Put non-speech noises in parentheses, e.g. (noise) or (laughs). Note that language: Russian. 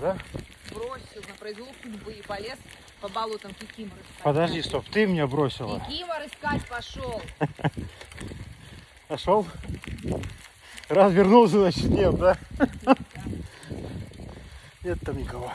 Да? Бросил на произвол судьбы и полез по болотам кикимор искать. Подожди, стоп, ты меня бросила. Кикимор искать пошел. (laughs) Пошел? Раз вернулся, значит нет, да? (laughs) Нет там никого.